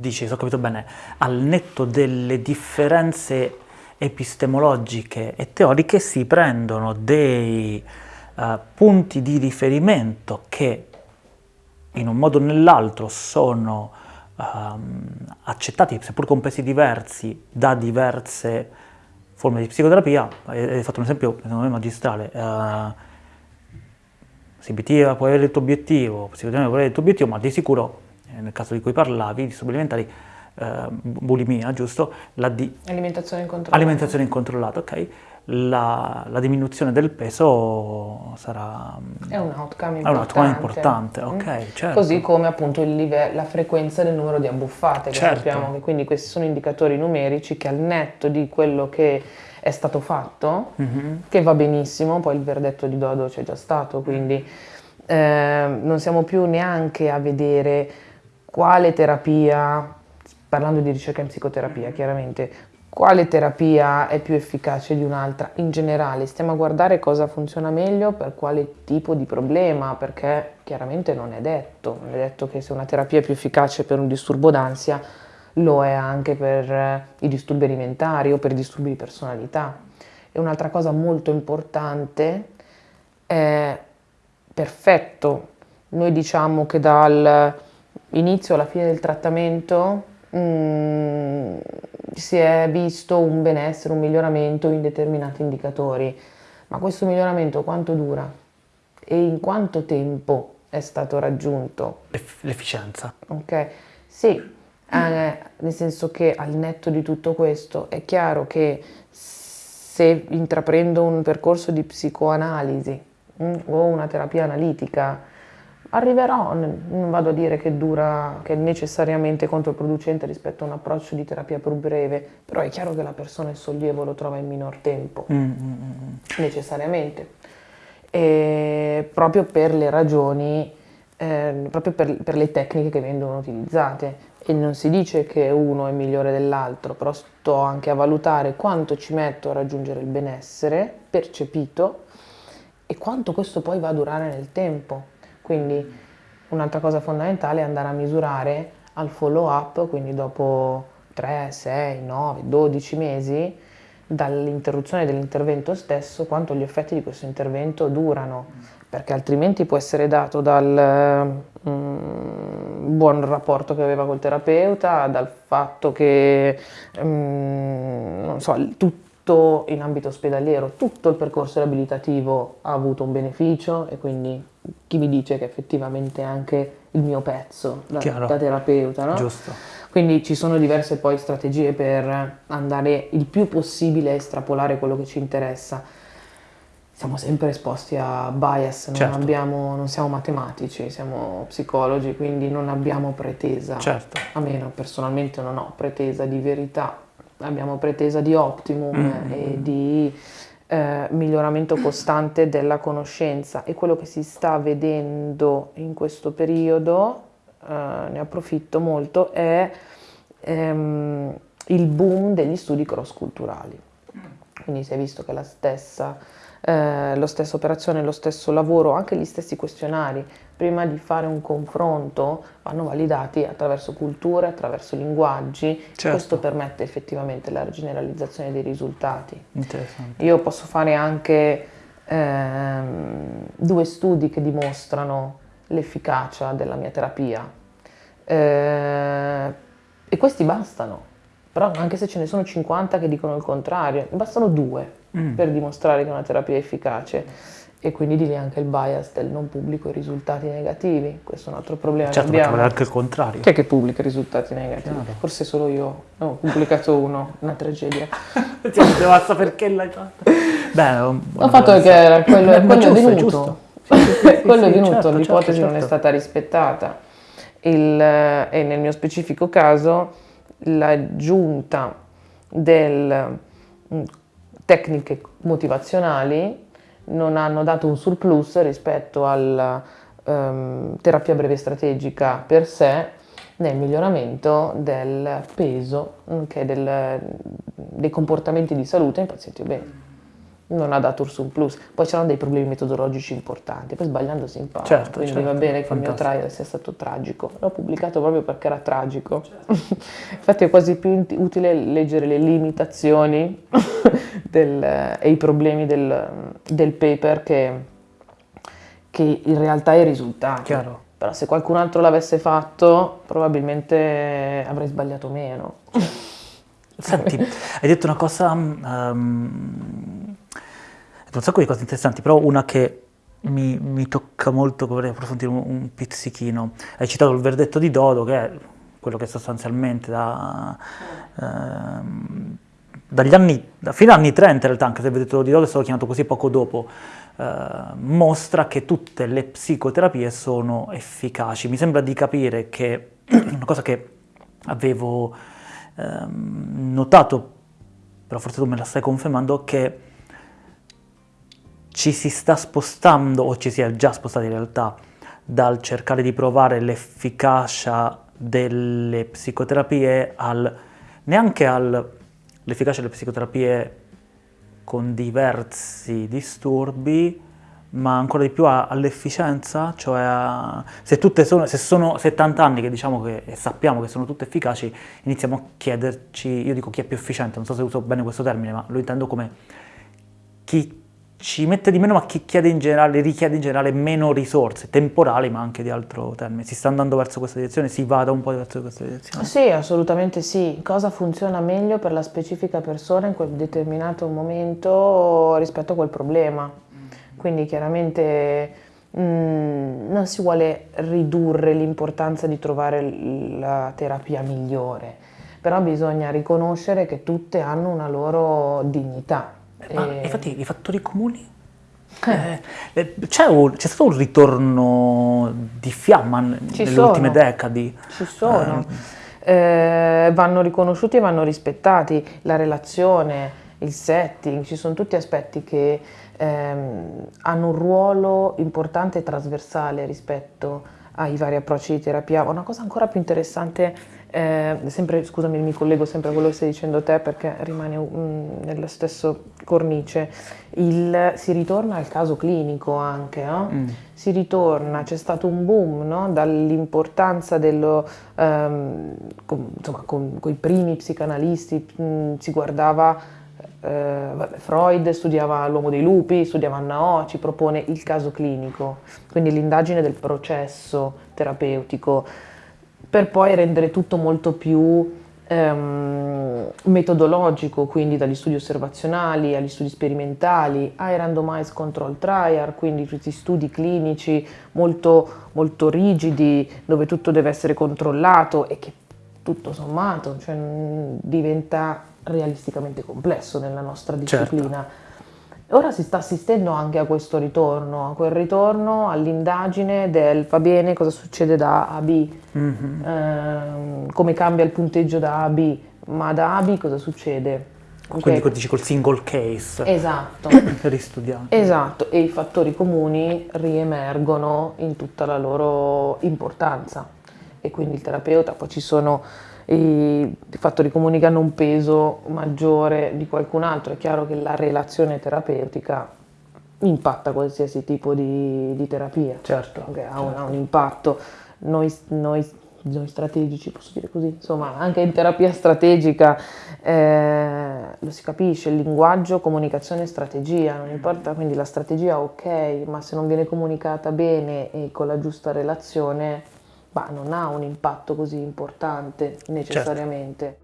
dici, se ho capito bene, al netto delle differenze epistemologiche e teoriche si prendono dei uh, punti di riferimento che in un modo o nell'altro sono um, accettati, seppur con pesi diversi, da diverse forme di psicoterapia. Hai fatto un esempio, secondo me, magistrale. Uh, CBT avere il tuo obiettivo, psicoterapia può avere il tuo obiettivo, ma di sicuro, nel caso di cui parlavi, di supplementari, uh, bulimia, giusto? Di... Alimentazione incontrollata. Alimentazione incontrollata, ok la, la, diminuzione del peso sarà è un outcome importante, un outcome importante. Okay, mm. certo. così come appunto la frequenza del numero di abbuffate, certo. sappiamo che quindi questi sono indicatori numerici che al netto di quello che è stato fatto, mm-hmm. che va benissimo, poi il verdetto di Dodo c'è già stato, quindi eh, non siamo più neanche a vedere quale terapia, parlando di ricerca in psicoterapia chiaramente, quale terapia è più efficace di un'altra in generale, stiamo a guardare cosa funziona meglio per quale tipo di problema, perché chiaramente non è detto, non è detto che se una terapia è più efficace per un disturbo d'ansia lo è anche per eh, i disturbi alimentari o per i disturbi di personalità. E un'altra cosa molto importante è perfetto, noi diciamo che dall'inizio alla fine del trattamento mm, si è visto un benessere, un miglioramento in determinati indicatori, ma questo miglioramento quanto dura e in quanto tempo è stato raggiunto? L'efficienza. Ok, sì, eh, nel senso che al netto di tutto questo è chiaro che se intraprendo un percorso di psicoanalisi mm, o una terapia analitica, Arriverò, non vado a dire che dura, che è necessariamente controproducente rispetto a un approccio di terapia più breve, però è chiaro che la persona il sollievo lo trova in minor tempo, mm, mm, mm. necessariamente. E proprio per le ragioni, eh, proprio per, per le tecniche che vengono utilizzate. E non si dice che uno è migliore dell'altro, però sto anche a valutare quanto ci metto a raggiungere il benessere percepito e quanto questo poi va a durare nel tempo quindi un'altra cosa fondamentale è andare a misurare al follow up, quindi dopo 3, 6, 9, 12 mesi dall'interruzione dell'intervento stesso, quanto gli effetti di questo intervento durano, perché altrimenti può essere dato dal mm, buon rapporto che aveva col terapeuta, dal fatto che, mm, non so, tutto tutto in ambito ospedaliero, tutto il percorso riabilitativo ha avuto un beneficio e quindi chi mi dice che effettivamente anche il mio pezzo da, da terapeuta, no? Giusto. Quindi ci sono diverse poi strategie per andare il più possibile a estrapolare quello che ci interessa. Siamo sempre esposti a bias, non, certo. abbiamo, non siamo matematici, siamo psicologi, quindi non abbiamo pretesa. Certo. A me personalmente non ho pretesa di verità abbiamo pretesa di optimum mm. e di eh, miglioramento costante della conoscenza e quello che si sta vedendo in questo periodo, eh, ne approfitto molto, è ehm, il boom degli studi cross-culturali. Quindi si è visto che la stessa eh, la stessa operazione, lo stesso lavoro, anche gli stessi questionari, prima di fare un confronto, vanno validati attraverso culture, attraverso linguaggi. Certo. Questo permette effettivamente la generalizzazione dei risultati. Io posso fare anche ehm, due studi che dimostrano l'efficacia della mia terapia. Eh, e questi bastano, però anche se ce ne sono 50 che dicono il contrario, bastano due mm. per dimostrare che una terapia è efficace e quindi di lì anche il bias del non pubblico i risultati negativi. Questo è un altro problema certo, che abbiamo. Certo, anche il contrario. Chi è che pubblica i risultati negativi? Chiaro. Forse solo io. No, ho pubblicato uno, una tragedia. basta perché l'hai fatto. Beh, ho fatto perché era quello, quello giusto, è venuto. quello è venuto, certo, l'ipotesi certo, non è certo. stata rispettata. Il, e nel mio specifico caso l'aggiunta del tecniche motivazionali non hanno dato un surplus rispetto alla um, terapia breve strategica per sé nel miglioramento del peso, del, dei comportamenti di salute in pazienti obesi. Non ha dato un plus. Poi c'erano dei problemi metodologici importanti, poi sbagliando si impara. Certo, Quindi certo, va bene che fantastico. il mio trial sia stato tragico. L'ho pubblicato proprio perché era tragico. Infatti è quasi più utile leggere le limitazioni del- e i problemi del, del paper che, che in realtà i risultati. Chiaro. Però se qualcun altro l'avesse fatto, probabilmente avrei sbagliato meno. Senti, hai detto una cosa, um, un sacco di cose interessanti, però una che mi, mi tocca molto, vorrei approfondire un, un pizzichino. Hai citato il verdetto di Dodo, che è quello che sostanzialmente da, ehm, dagli anni, da- fino agli anni 30 in realtà, anche se il verdetto di Dodo è stato chiamato così poco dopo, eh, mostra che tutte le psicoterapie sono efficaci. Mi sembra di capire che una cosa che avevo ehm, notato, però forse tu me la stai confermando, che ci si sta spostando, o ci si è già spostati in realtà, dal cercare di provare l'efficacia delle psicoterapie al neanche all'efficacia delle psicoterapie con diversi disturbi, ma ancora di più all'efficienza, cioè se tutte sono, se sono 70 anni che diciamo che e sappiamo che sono tutte efficaci, iniziamo a chiederci, io dico chi è più efficiente, non so se uso bene questo termine, ma lo intendo come chi ci mette di meno, ma generale, richiede in generale meno risorse, temporali, ma anche di altro termine. Si sta andando verso questa direzione, si vada un po' verso questa direzione. Sì, assolutamente sì. Cosa funziona meglio per la specifica persona in quel determinato momento rispetto a quel problema? Quindi chiaramente mm, non si vuole ridurre l'importanza di trovare la terapia migliore, però bisogna riconoscere che tutte hanno una loro dignità. Ma E- infatti i fattori comuni? Eh, eh, c'è, un- c'è stato un ritorno di fiamma Ci nelle ultime decadi. Ci sono, Eh, vanno riconosciuti e vanno rispettati, la relazione, il setting, ci sono tutti aspetti che ehm, hanno un ruolo importante e trasversale rispetto ai vari approcci di terapia. Una cosa ancora più interessante, eh, sempre, scusami, mi collego sempre a quello che stai dicendo te perché rimane mm, nello stesso cornice, il- si ritorna al caso clinico anche, no? Mm. si ritorna, c'è stato un boom no? dall'importanza dello, ehm, con, insomma, con, i primi psicanalisti, mh, si guardava, eh, vabbè, Freud studiava l'uomo dei lupi, studiava Anna O, ci propone il caso clinico, quindi l'indagine del processo terapeutico, per poi rendere tutto molto più ehm, metodologico, quindi dagli studi osservazionali agli studi sperimentali, ai randomized control trial, quindi questi studi clinici molto, molto rigidi dove tutto deve essere controllato e che tutto sommato cioè, diventa realisticamente complesso nella nostra Certo. disciplina. Ora si sta assistendo anche a questo ritorno, a quel ritorno all'indagine del va bene cosa succede da A a B, Mhm. ehm, come cambia il punteggio da A a B, ma da A a B cosa succede? Quindi Ok. dici col single case Esatto, ristudiato. esatto, e i fattori comuni riemergono in tutta la loro importanza e quindi il terapeuta, poi ci sono i fattori comuni che hanno un peso maggiore di qualcun altro, è chiaro che la relazione terapeutica impatta qualsiasi tipo di, di terapia, Certo, che ha, un, ha un impatto. Noi, noi- noi strategici, posso dire così, insomma, anche in terapia strategica eh, lo si capisce, il linguaggio, comunicazione strategia, non importa, quindi la strategia ok, ma se non viene comunicata bene e con la giusta relazione, bah, non ha un impatto così importante necessariamente.